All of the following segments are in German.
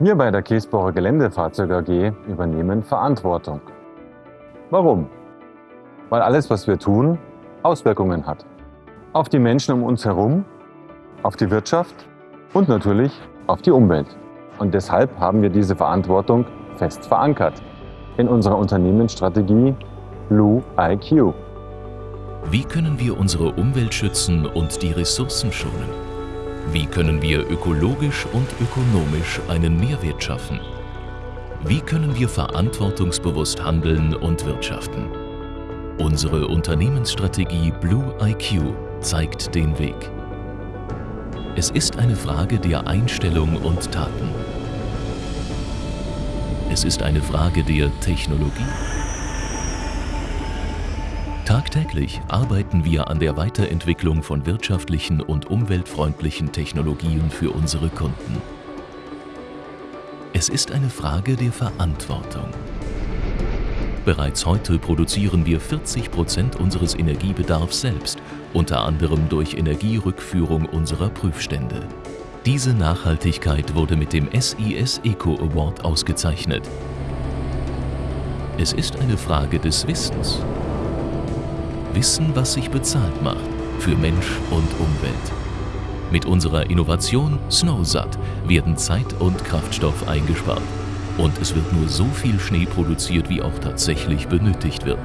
Wir bei der Käsbohrer Geländefahrzeug AG übernehmen Verantwortung. Warum? Weil alles, was wir tun, Auswirkungen hat. Auf die Menschen um uns herum, auf die Wirtschaft und natürlich auf die Umwelt. Und deshalb haben wir diese Verantwortung fest verankert in unserer Unternehmensstrategie Blue IQ. Wie können wir unsere Umwelt schützen und die Ressourcen schonen? Wie können wir ökologisch und ökonomisch einen Mehrwert schaffen? Wie können wir verantwortungsbewusst handeln und wirtschaften? Unsere Unternehmensstrategie Blue IQ zeigt den Weg. Es ist eine Frage der Einstellung und Taten. Es ist eine Frage der Technologie. Tagtäglich arbeiten wir an der Weiterentwicklung von wirtschaftlichen und umweltfreundlichen Technologien für unsere Kunden. Es ist eine Frage der Verantwortung. Bereits heute produzieren wir 40 Prozent unseres Energiebedarfs selbst, unter anderem durch Energierückführung unserer Prüfstände. Diese Nachhaltigkeit wurde mit dem SIS Eco Award ausgezeichnet. Es ist eine Frage des Wissens Wissen, was sich bezahlt macht für Mensch und Umwelt. Mit unserer Innovation SnowSat werden Zeit und Kraftstoff eingespart. Und es wird nur so viel Schnee produziert, wie auch tatsächlich benötigt wird.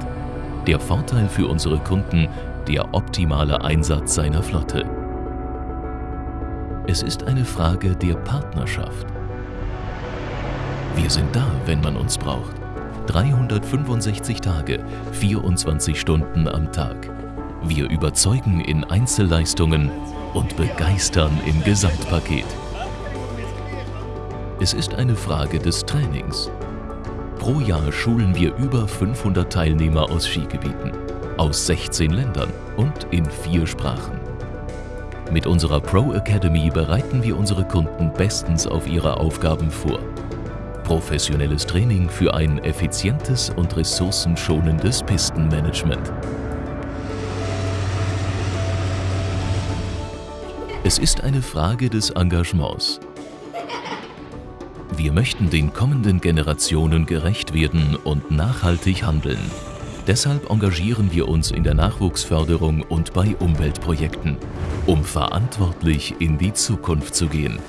Der Vorteil für unsere Kunden, der optimale Einsatz seiner Flotte. Es ist eine Frage der Partnerschaft. Wir sind da, wenn man uns braucht. 365 Tage, 24 Stunden am Tag. Wir überzeugen in Einzelleistungen und begeistern im Gesamtpaket. Es ist eine Frage des Trainings. Pro Jahr schulen wir über 500 Teilnehmer aus Skigebieten, aus 16 Ländern und in vier Sprachen. Mit unserer Pro Academy bereiten wir unsere Kunden bestens auf ihre Aufgaben vor Professionelles Training für ein effizientes und ressourcenschonendes Pistenmanagement. Es ist eine Frage des Engagements. Wir möchten den kommenden Generationen gerecht werden und nachhaltig handeln. Deshalb engagieren wir uns in der Nachwuchsförderung und bei Umweltprojekten, um verantwortlich in die Zukunft zu gehen.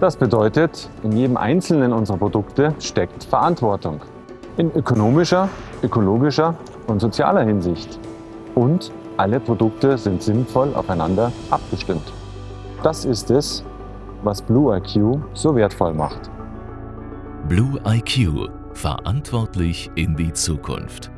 Das bedeutet, in jedem einzelnen unserer Produkte steckt Verantwortung. In ökonomischer, ökologischer und sozialer Hinsicht. Und alle Produkte sind sinnvoll aufeinander abgestimmt. Das ist es, was Blue IQ so wertvoll macht. Blue IQ. Verantwortlich in die Zukunft.